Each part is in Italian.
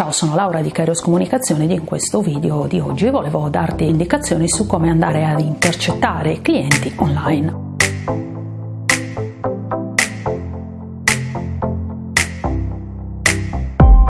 Ciao, sono Laura di Kairos Comunicazione ed in questo video di oggi volevo darti indicazioni su come andare ad intercettare clienti online.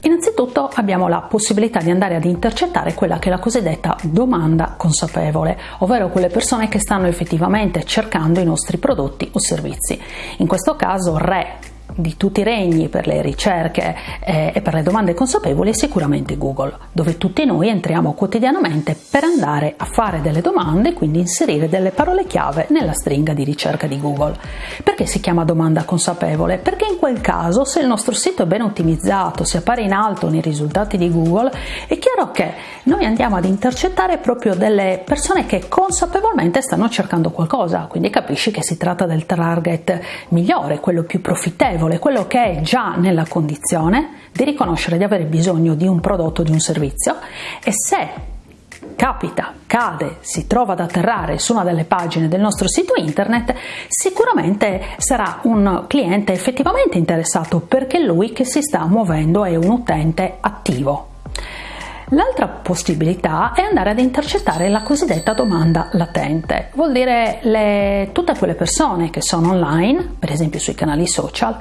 Innanzitutto abbiamo la possibilità di andare ad intercettare quella che è la cosiddetta domanda consapevole, ovvero quelle persone che stanno effettivamente cercando i nostri prodotti o servizi. In questo caso RE di tutti i regni per le ricerche eh, e per le domande consapevoli è sicuramente Google, dove tutti noi entriamo quotidianamente per andare a fare delle domande quindi inserire delle parole chiave nella stringa di ricerca di Google. Perché si chiama domanda consapevole? Perché in quel caso, se il nostro sito è ben ottimizzato, si appare in alto nei risultati di Google, è chiaro che noi andiamo ad intercettare proprio delle persone che consapevolmente stanno cercando qualcosa, quindi capisci che si tratta del target migliore, quello più profittevole quello che è già nella condizione di riconoscere di avere bisogno di un prodotto di un servizio e se capita, cade, si trova ad atterrare su una delle pagine del nostro sito internet, sicuramente sarà un cliente effettivamente interessato perché lui che si sta muovendo è un utente attivo. L'altra possibilità è andare ad intercettare la cosiddetta domanda latente, vuol dire le, tutte quelle persone che sono online, per esempio sui canali social,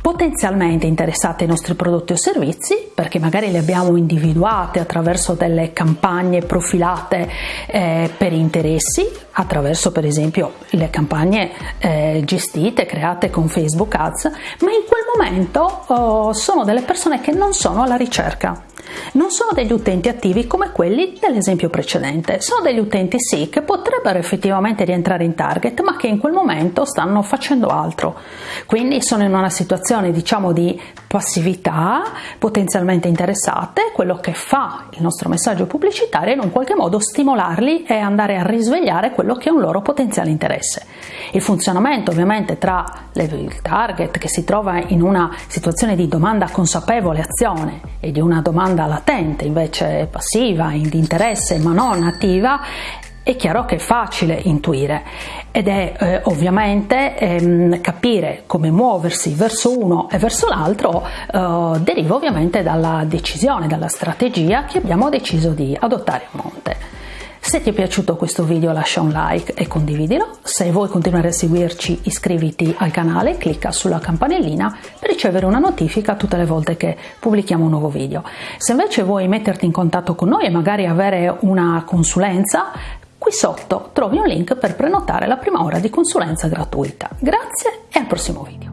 potenzialmente interessate ai nostri prodotti o servizi perché magari le abbiamo individuate attraverso delle campagne profilate eh, per interessi attraverso per esempio le campagne eh, gestite create con Facebook Ads ma in quel momento oh, sono delle persone che non sono alla ricerca non sono degli utenti attivi come quelli dell'esempio precedente, sono degli utenti sì che potrebbero effettivamente rientrare in target ma che in quel momento stanno facendo altro, quindi sono in una situazione diciamo di passività, potenzialmente interessate, quello che fa il nostro messaggio pubblicitario è in un qualche modo stimolarli e andare a risvegliare quello che è un loro potenziale interesse. Il funzionamento ovviamente tra il target che si trova in una situazione di domanda consapevole azione e di una domanda latente invece passiva, di interesse ma non attiva è chiaro che è facile intuire ed è eh, ovviamente ehm, capire come muoversi verso uno e verso l'altro eh, deriva ovviamente dalla decisione, dalla strategia che abbiamo deciso di adottare a monte. Se ti è piaciuto questo video lascia un like e condividilo, se vuoi continuare a seguirci iscriviti al canale, clicca sulla campanellina per ricevere una notifica tutte le volte che pubblichiamo un nuovo video. Se invece vuoi metterti in contatto con noi e magari avere una consulenza, qui sotto trovi un link per prenotare la prima ora di consulenza gratuita. Grazie e al prossimo video.